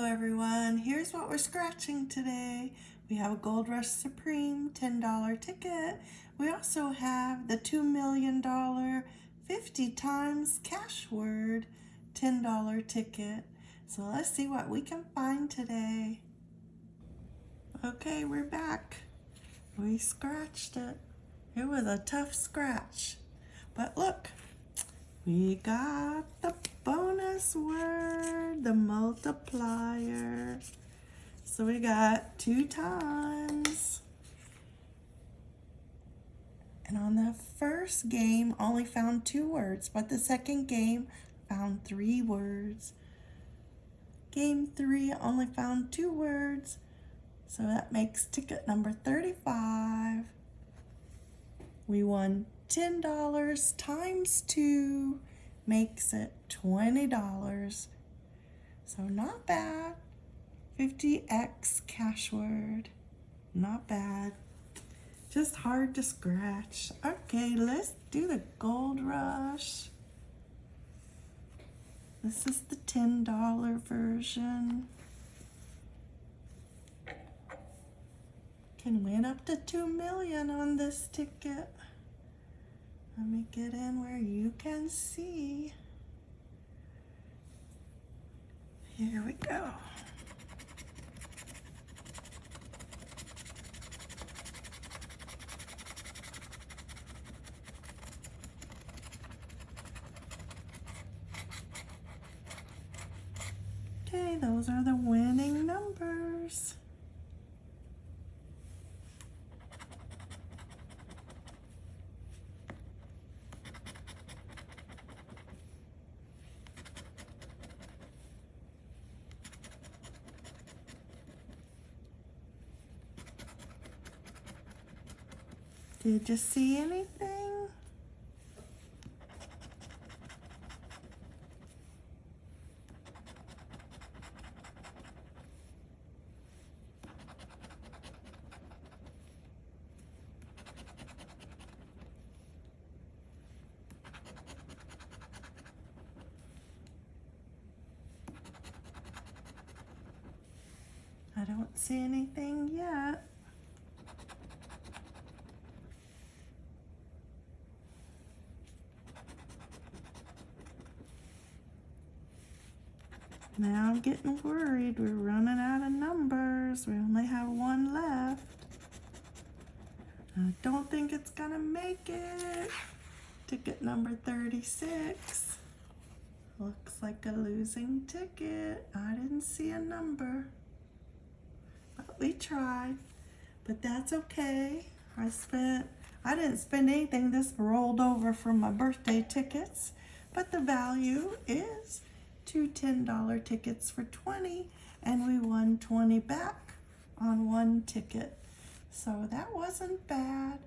everyone. Here's what we're scratching today. We have a Gold Rush Supreme $10 ticket. We also have the $2 million 50 times cash word $10 ticket. So let's see what we can find today. Okay, we're back. We scratched it. It was a tough scratch. But look, we got the bonus word, the multiplier. So we got two times. And on the first game, only found two words, but the second game found three words. Game three only found two words, so that makes ticket number 35. We won $10 times 2 makes it $20. So not bad. 50x cash word. Not bad. Just hard to scratch. Okay, let's do the gold rush. This is the $10 version. Can win up to 2 million on this ticket. Let me get in where you can see. Here we go. Okay, those are the winning numbers. Did you see anything? I don't see anything yet. Now I'm getting worried. We're running out of numbers. We only have one left. I don't think it's gonna make it. Ticket number 36. Looks like a losing ticket. I didn't see a number. But we tried. But that's okay. I spent, I didn't spend anything. This rolled over from my birthday tickets. But the value is two $10 tickets for 20 and we won 20 back on one ticket. So that wasn't bad.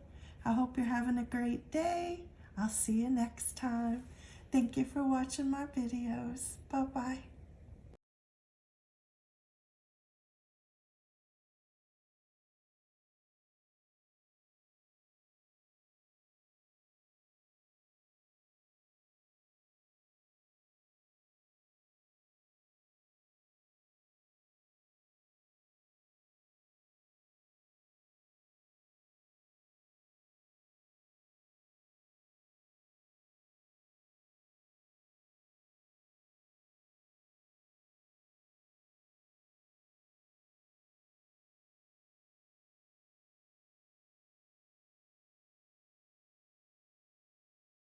I hope you're having a great day. I'll see you next time. Thank you for watching my videos. Bye-bye.